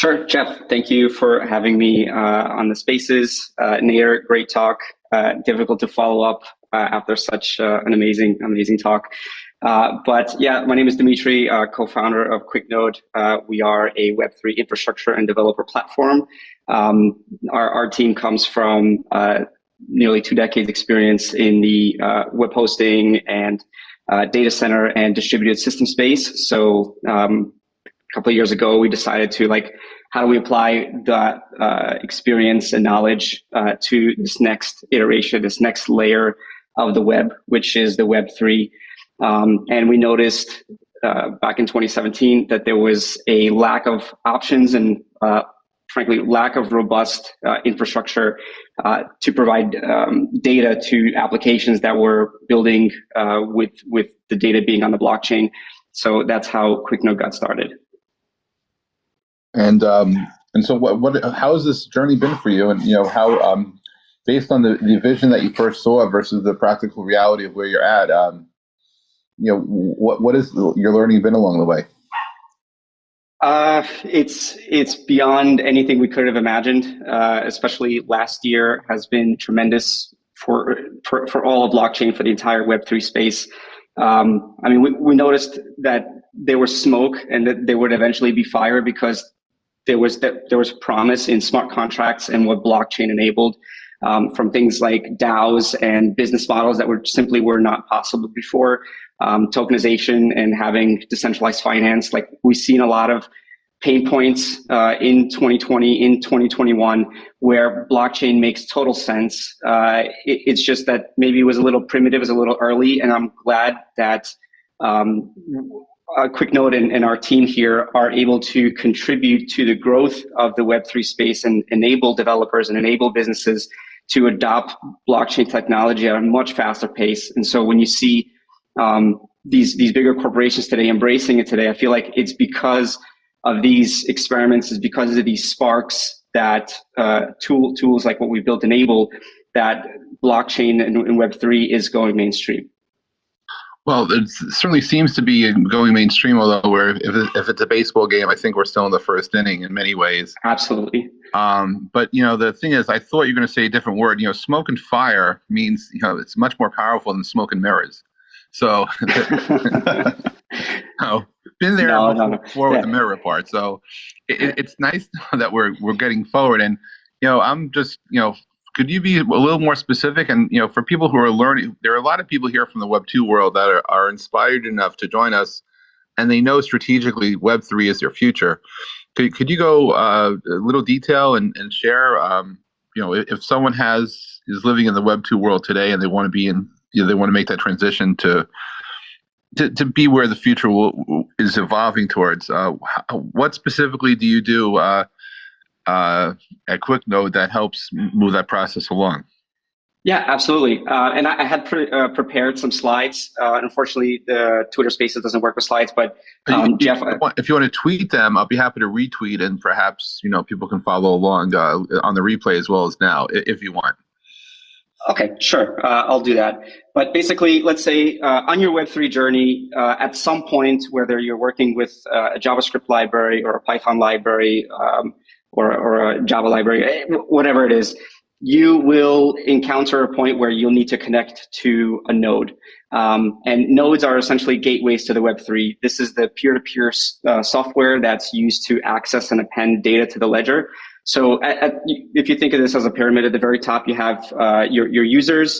Sure, Jeff. Thank you for having me uh, on the spaces. Uh, Nair, great talk. Uh, difficult to follow up uh, after such uh, an amazing, amazing talk. Uh, but yeah, my name is Dimitri, co-founder of QuickNode. we are a Web3 infrastructure and developer platform. Um, our, our team comes from nearly two decades experience in the web hosting and data center and distributed system space. So um, a couple of years ago, we decided to like, how do we apply that uh, experience and knowledge uh, to this next iteration, this next layer of the web, which is the Web three. Um, and we noticed uh, back in 2017 that there was a lack of options and uh, frankly lack of robust uh, infrastructure uh, to provide um, data to applications that were building with with the data being on the blockchain. So that's how QuickNode got started. And um, and so what what how has this journey been for you? And you know how um, based on the, the vision that you first saw versus the practical reality of where you're at, um, you know what what is your learning been along the way? Uh, it's it's beyond anything we could have imagined. Uh, especially last year has been tremendous for for, for all of blockchain for the entire Web three space. Um, I mean, we, we noticed that there was smoke and that they would eventually be fire because there was that there was promise in smart contracts and what blockchain enabled um, from things like DAOs and business models that were simply were not possible before. Um, tokenization and having decentralized finance, like we've seen a lot of pain points uh, in 2020, in 2021, where blockchain makes total sense. Uh, it, it's just that maybe it was a little primitive, it was a little early, and I'm glad that um, a QuickNode and, and our team here are able to contribute to the growth of the Web3 space and enable developers and enable businesses to adopt blockchain technology at a much faster pace. And so when you see um, these, these bigger corporations today embracing it today, I feel like it's because of these experiments, is because of these sparks that uh, tool, tools like what we've built enable that blockchain and, and Web3 is going mainstream. Well, it certainly seems to be going mainstream, although we're, if, if it's a baseball game, I think we're still in the first inning in many ways. Absolutely. Um, but, you know, the thing is, I thought you were going to say a different word. You know, smoke and fire means, you know, it's much more powerful than smoke and mirrors. So, oh, been there no, before, no, no. before yeah. with the mirror part. So it, it's nice that we're, we're getting forward. And, you know, I'm just, you know, could you be a little more specific? And you know, for people who are learning, there are a lot of people here from the Web two world that are, are inspired enough to join us, and they know strategically Web three is their future. Could could you go uh, a little detail and and share? Um, you know, if someone has is living in the Web two world today and they want to be in, you know, they want to make that transition to to, to be where the future will, is evolving towards. Uh, what specifically do you do? Uh, uh, at QuickNode that helps move that process along. Yeah, absolutely. Uh, and I, I had pre uh, prepared some slides. Uh, unfortunately, the Twitter Spaces doesn't work with slides, but um, if, Jeff, you if you want to tweet them, I'll be happy to retweet, and perhaps you know people can follow along uh, on the replay as well as now, if you want. Okay, sure. Uh, I'll do that. But basically, let's say uh, on your Web3 journey, uh, at some point, whether you're working with uh, a JavaScript library or a Python library, um, or, or a Java library, eh, whatever it is, you will encounter a point where you'll need to connect to a node. Um, and nodes are essentially gateways to the Web3. This is the peer-to-peer -peer, uh, software that's used to access and append data to the ledger. So at, at, if you think of this as a pyramid, at the very top, you have uh, your, your users,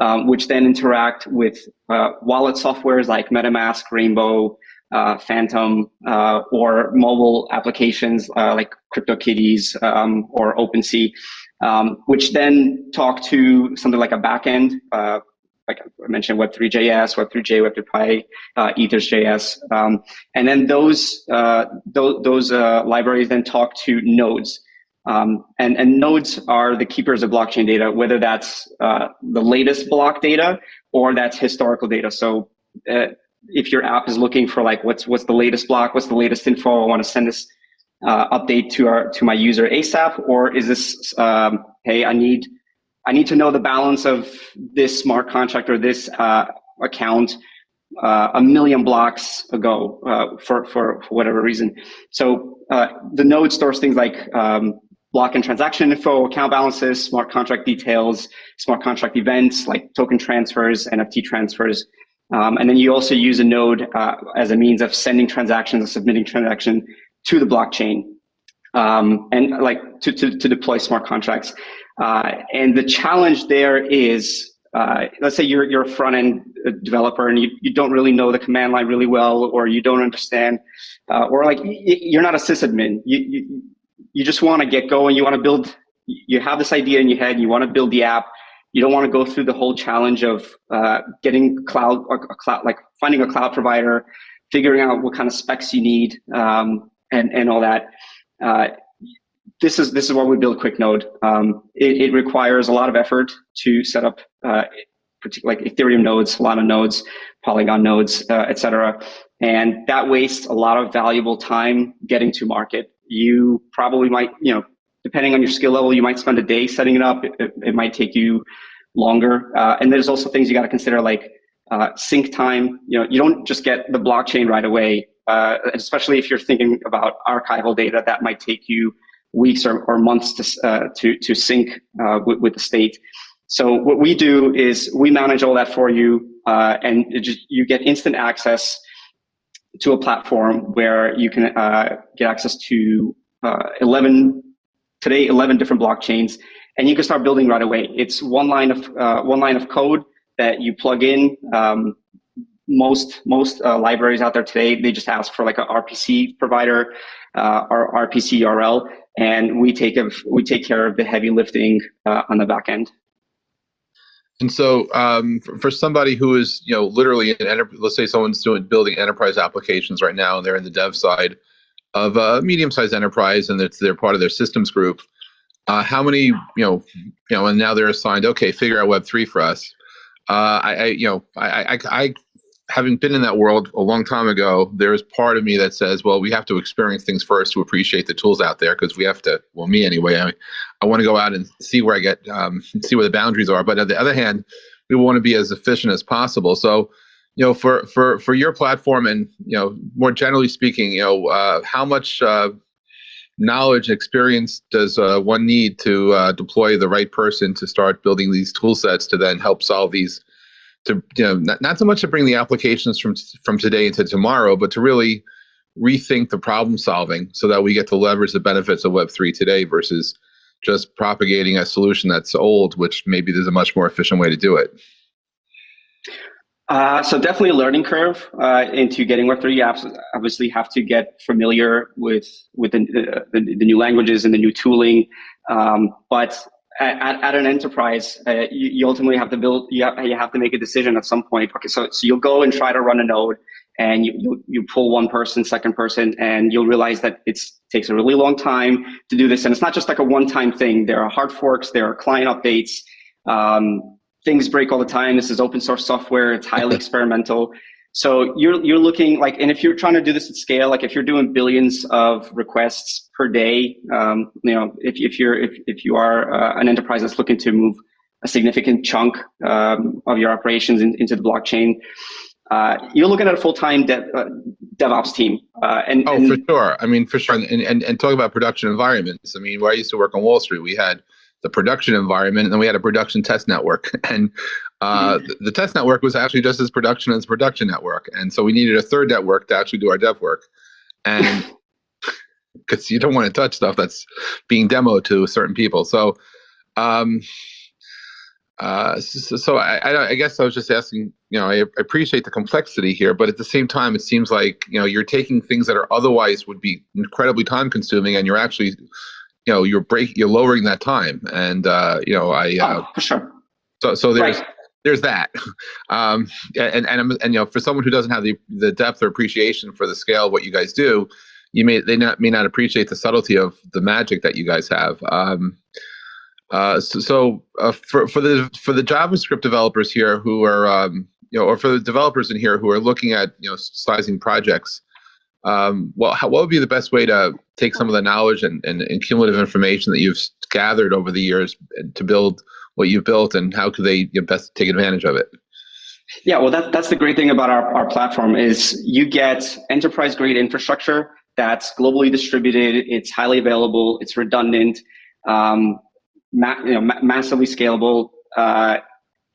um, which then interact with uh, wallet softwares like MetaMask, Rainbow, uh, Phantom, uh, or mobile applications uh, like CryptoKitties um, or OpenSea, um, which then talk to something like a backend, uh, like I mentioned, Web3.js, Web3j, Web3py, uh, Ethers.js, um, and then those uh, those, those libraries then talk to nodes. Um, and, and nodes are the keepers of blockchain data, whether that's uh, the latest block data or that's historical data. So uh, if your app is looking for like what's what's the latest block, what's the latest info, I want to send this uh, update to our to my user ASAP, or is this um, hey I need I need to know the balance of this smart contract or this uh, account uh, a million blocks ago uh, for, for, for whatever reason. So uh, the node stores things like um, block and transaction info, account balances, smart contract details, smart contract events like token transfers, NFT transfers. Um, and then you also use a node uh, as a means of sending transactions or submitting transaction to the blockchain um, and like to, to, to, deploy smart contracts. Uh, and the challenge there is, uh, let's say you're, you're a front end developer and you, you don't really know the command line really well, or you don't understand, uh, or like you're not a sysadmin. You, you, you just want to get going. You want to build, you have this idea in your head, you want to build the app. You don't want to go through the whole challenge of uh, getting cloud, a cloud, like finding a cloud provider, figuring out what kind of specs you need, um, and, and all that. Uh, this is this is why we build QuickNode. Um, it, it, requires a lot of effort to set up, uh, like Ethereum nodes, Solana nodes, Polygon nodes, uh, etc. And that wastes a lot of valuable time getting to market. You probably might, you know, depending on your skill level, you might spend a day setting it up. It, it might take you longer. Uh, and there's also things you got to consider like uh, sync time. You know, you don't just get the blockchain right away. Uh, especially if you're thinking about archival data, that might take you weeks or, or months to, uh, to, to sync uh, with, with, the state. So what we do is we manage all that for you, uh, and just, you get instant access to a platform where you can get access to 11 today 11 different blockchains, and you can start building right away. It's one line of one line of code that you plug in. Um, most most uh, libraries out there today they just ask for like a RPC provider uh, or RPC URL, and we take of we take care of the heavy lifting uh, on the back end. And so, um, for, for, somebody who is, you know, literally an let's say someone's doing building enterprise applications right now, and they're in the dev side of a medium-sized enterprise, and it's they're part of their systems group. Uh, how many, you know, you know, and now they're assigned, okay, figure out Web three for us. Uh, I, I, you know, I, I, I having been in that world a long time ago, there is part of me that says, well, we have to experience things first to appreciate the tools out there because we have to, well, me anyway, I, I want to go out and see where I get, um, see where the boundaries are. But on the other hand, we want to be as efficient as possible. So, you know, for, for, for your platform and, you know, more generally speaking, you know, uh, how much uh, knowledge, experience does uh, one need to uh, deploy the right person to start building these tool sets to then help solve these to you know not, not so much to bring the applications from from today into tomorrow, but to really rethink the problem solving so that we get to leverage the benefits of Web3 today versus just propagating a solution that's old, which maybe there's a much more efficient way to do it. Uh, so definitely a learning curve uh, into getting Web3. You obviously have to get familiar with with the, the, the new languages and the new tooling. Um, but at, at an enterprise, uh, you, you, ultimately have to build, you have, you have to make a decision at some point. Okay, so, so you'll go and try to run a node and you, you, you pull one person, second person, and you'll realize that it takes a really long time to do this. And it's not just like a one-time thing. There are hard forks, there are client updates, um, things break all the time. This is open source software. It's highly experimental. So you're you're looking like, and if you're trying to do this at scale, like if you're doing billions of requests per day, um, you know, if if you're if if you are uh, an enterprise that's looking to move a significant chunk um, of your operations in, into the blockchain, uh, you're looking at a full-time dev, uh, DevOps team. Uh, and oh, and, for sure. I mean, for sure. And, and and talk about production environments. I mean, where I used to work on Wall Street, we had the production environment, and then we had a production test network. And uh, mm-hmm. the, the, test network was actually just as production as production network, and so we needed a third network to actually do our dev work, and because you don't want to touch stuff that's being demoed to certain people. So, um, uh, so, so I, I, guess I was just asking. You know, I appreciate the complexity here, but at the same time, it seems like you know you're taking things that are otherwise would be incredibly time consuming, and you're actually you know you're break you're lowering that time. And uh you know i uh oh, for sure. so so there's right. there's that. Um and and and you know for someone who doesn't have the the depth or appreciation for the scale of what you guys do you may they not may not appreciate the subtlety of the magic that you guys have. Um uh so, so uh, for for the for the javascript developers here who are um you know or for the developers in here who are looking at you know sizing projects um, well, how, what would be the best way to take some of the knowledge and, and, and, cumulative information that you've gathered over the years to build what you've built, and how could they best take advantage of it? Yeah, well, that, that's the great thing about our, our platform is you get enterprise grade infrastructure that's globally distributed, it's highly available, it's redundant, um, ma- you know, ma- massively scalable, uh,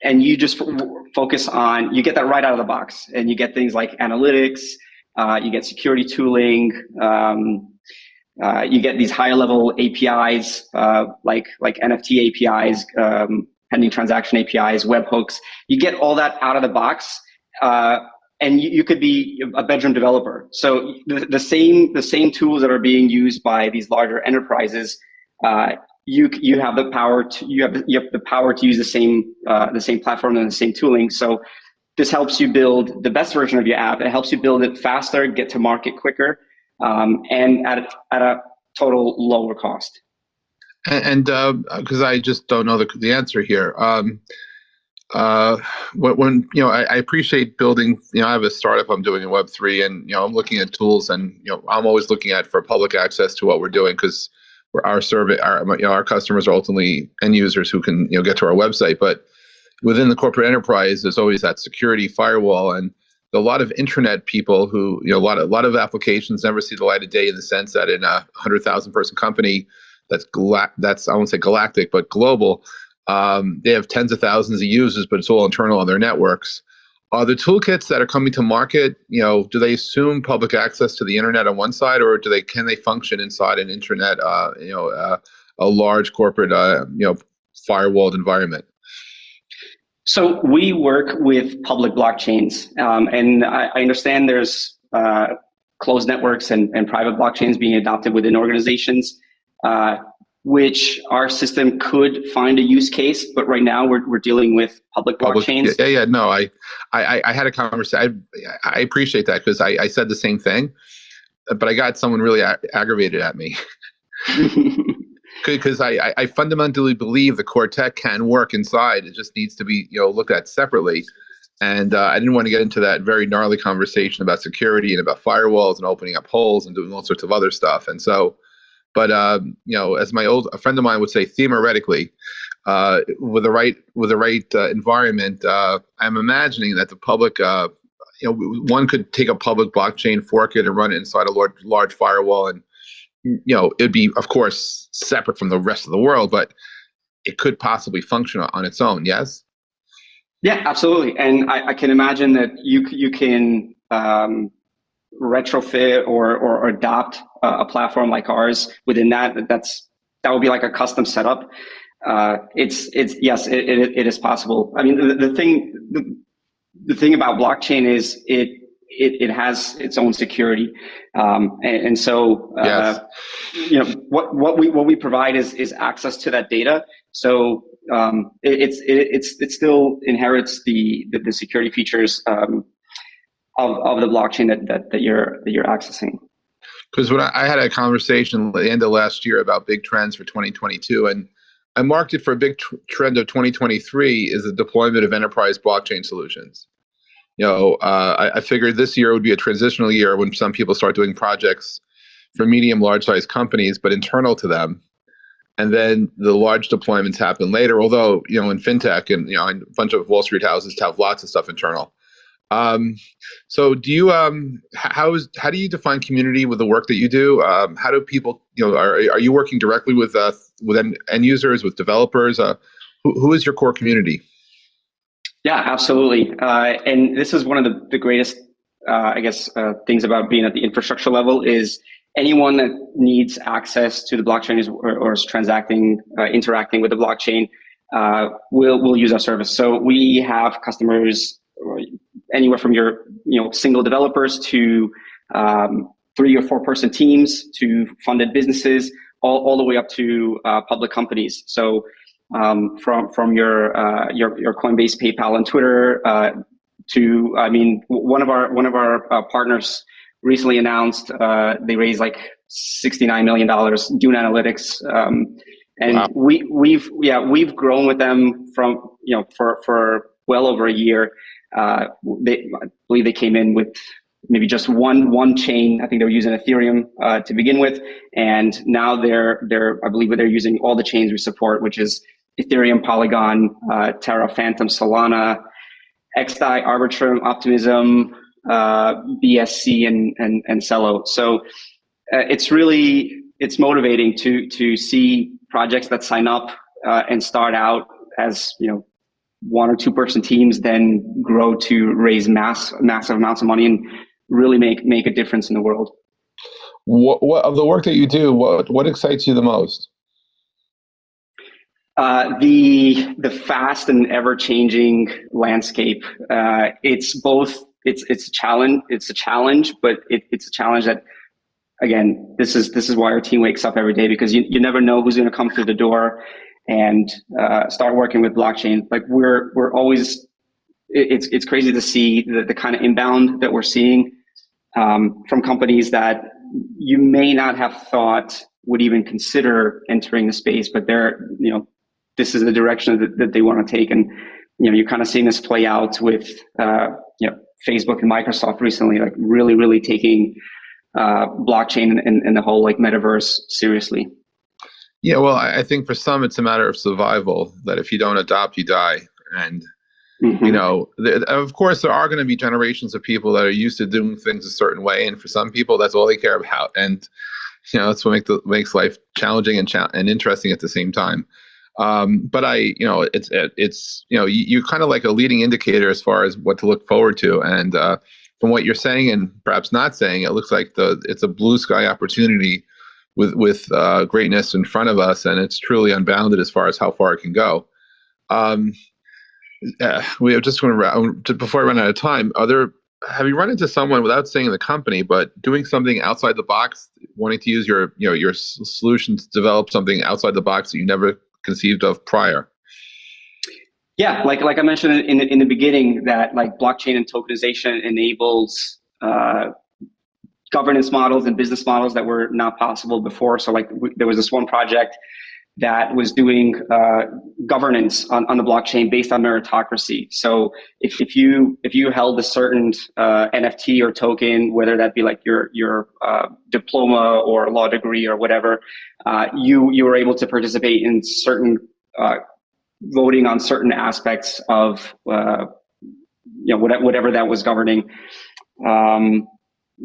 and you just focus on you get that right out of the box, and you get things like analytics, uh, you get security tooling, um, uh, you get these higher level APIs uh, like like NFT APIs, um, pending transaction APIs, webhooks. You get all that out of the box, uh, and you, you, could be a bedroom developer. So the, the, same the same tools that are being used by these larger enterprises, uh, you you have the power to you have you have the power to use the same the same platform and the same tooling. So this helps you build the best version of your app. It helps you build it faster, get to market quicker um, and at a, at a total lower cost. And because uh, I just don't know the, the answer here. Um, uh, when, you know, I, I, appreciate building. You know, I have a startup I'm doing in Web three, and you know, I'm looking at tools, and you know, I'm always looking at for public access to what we're doing because our survey, our you know, our customers are ultimately end users who can you know get to our website. But within the corporate enterprise, there's always that security firewall, and a lot of internet people who you know a lot of a lot of applications never see the light of day in the sense that in a hundred thousand person company that's gla- that's I won't say galactic but global, um, they have tens of thousands of users, but it's all internal on their networks. Are the toolkits that are coming to market, you know, do they assume public access to the internet on one side, or do they can they function inside an internet, uh, you know, uh, a large corporate, uh, you know, firewalled environment? So we work with public blockchains, um, and I, I, understand there's uh, closed networks and, and, private blockchains being adopted within organizations, uh, which our system could find a use case. But right now, we're, we're dealing with public blockchains. Yeah, yeah, no, I, I, I had a conversation. I, I appreciate that because I, I said the same thing, but I got someone really a- aggravated at me. because I, I fundamentally believe the core tech can work inside. It just needs to be you know looked at separately. And uh, I didn't want to get into that very gnarly conversation about security and about firewalls and opening up holes and doing all sorts of other stuff. And so, but um, you know, as my old a friend of mine would say, theoretically, uh, with the right with the right uh, environment, uh, I'm imagining that the public, uh, you know, one could take a public blockchain, fork it, and run it inside a large large firewall and you know, it'd be, of course, separate from the rest of the world, but it could possibly function on its own. Yes. Yeah, absolutely. And I, I can imagine that you you can um, retrofit or or adopt a, platform like ours within that. That's that would be like a custom setup. Uh, it's it's yes, it, it, it is possible. I mean, the, the thing the, the thing about blockchain is it it, it has its own security. Um, and, and, so, uh, yes. you know, what, what we, what we provide is, is access to that data. So, um, it, it's, it, it's, it still inherits the, the, the security features, um, of, of the blockchain that, that, that you're, that you're accessing. Because when I, I had a conversation at the end of last year about big trends for 2022 and I marked it for a big tr- trend of 2023 is the deployment of enterprise blockchain solutions you know, uh, I, I, figured this year would be a transitional year when some people start doing projects for medium, large size companies, but internal to them. And then the large deployments happen later. Although, you know, in fintech and you know, a bunch of Wall Street houses have lots of stuff internal. Um, so, do you um, how is how do you define community with the work that you do? Um, how do people, you know, are are you working directly with uh, with end, end users, with developers? Uh, who, who is your core community? Yeah, absolutely. Uh, and this is one of the, the greatest, uh, I guess, uh, things about being at the infrastructure level is anyone that needs access to the blockchain is, or, or is transacting, uh, interacting with the blockchain uh, will will use our service. So we have customers anywhere from your you know single developers to um, three or four person teams to funded businesses, all, all the way up to uh, public companies. So um, from from your, uh, your your Coinbase, PayPal, and Twitter uh, to I mean one of our one of our uh, partners recently announced uh, they raised like sixty nine million dollars. Dune Analytics, um, and wow. we we've yeah we've grown with them from you know for for well over a year. Uh, they I believe they came in with maybe just one one chain. I think they were using Ethereum uh, to begin with, and now they're they're I believe they're using all the chains we support, which is Ethereum, Polygon, uh, Terra, Fantom, Solana, XDAI, Arbitrum, Optimism, uh, BSC, and, and, and Celo. So uh, it's really, it's motivating to, to see projects that sign up uh, and start out as, you know, one or two person teams, then grow to raise mass, massive amounts of money and really make, make a difference in the world. What, what of the work that you do, what, what excites you the most? Uh, the the fast and ever changing landscape. Uh, it's both. It's it's a challenge. It's a challenge, but it, it's a challenge that, again, this is this is why our team wakes up every day because you you never know who's going to come through the door and uh, start working with blockchain. Like we're we're always. It's it's crazy to see the, the kind of inbound that we're seeing um, from companies that you may not have thought would even consider entering the space, but they're you know this is the direction that, that they want to take. And, you know, you're kind of seeing this play out with, uh, you know, Facebook and Microsoft recently, like really, really taking uh, blockchain and, and the whole like metaverse seriously. Yeah, well, I think for some it's a matter of survival. That if you don't adopt, you die. And mm-hmm. you know, of course, there are going to be generations of people that are used to doing things a certain way, and for some people, that's all they care about. And you know, that's what makes the, makes life challenging and cha- and interesting at the same time. Um, but I, you know, it's it's you know, you, you're kind of like a leading indicator as far as what to look forward to. And uh, from what you're saying and perhaps not saying, it looks like the it's a blue sky opportunity with with uh, greatness in front of us, and it's truly unbounded as far as how far it can go. Um, uh, we have just want to before I run out of time. Are there have you run into someone without saying the company, but doing something outside the box, wanting to use your you know your solutions to develop something outside the box that you never conceived of prior? Yeah, like like I mentioned in the, in the beginning, that like blockchain and tokenization enables uh, governance models and business models that were not possible before. So like there was this one project that was doing uh, governance on, on the blockchain based on meritocracy. So if, if you if you held a certain uh, NFT or token, whether that be like your your uh, diploma or law degree or whatever, uh, you you were able to participate in certain uh, voting on certain aspects of uh, you know whatever that was governing. Um,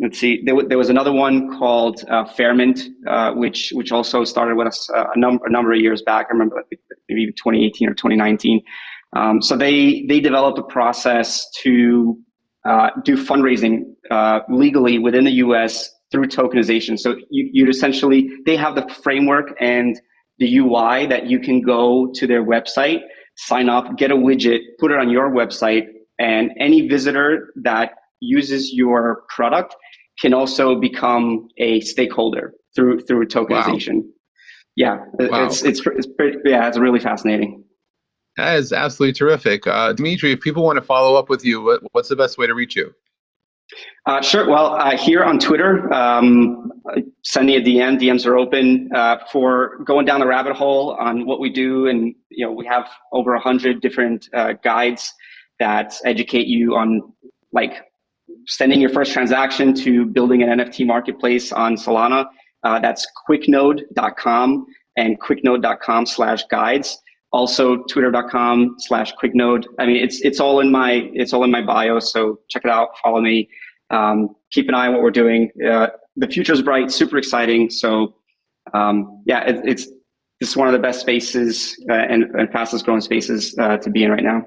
let's see, there, there, was another one called uh, Fairmint, uh, which which also started with us uh, a, number a number of years back. I remember maybe 2018 or 2019. Um, so they they developed a process to uh, do fundraising uh, legally within the U.S. through tokenization. So you, you'd essentially they have the framework and the UI that you can go to their website, sign up, get a widget, put it on your website, and any visitor that uses your product can also become a stakeholder through through tokenization. Wow. Yeah, wow. it's it's it's pretty, yeah, it's really fascinating. That is absolutely terrific, uh, Dimitri. If people want to follow up with you, what, what's the best way to reach you? Uh, sure. Well, uh, here on Twitter, um, send me a DM. DMs are open uh, for going down the rabbit hole on what we do, and you know we have over a hundred different uh, guides that educate you on like sending your first transaction to building an NFT marketplace on Solana. Uh, that's quicknode.com and quicknode.com slash guides. Also twitter.com slash quicknode. I mean, it's, it's all in my, it's all in my bio. So check it out, follow me, um, keep an eye on what we're doing. Uh, the is bright, super exciting. So, um, yeah, it, it's, this is one of the best spaces uh, and, and, fastest growing spaces uh, to be in right now.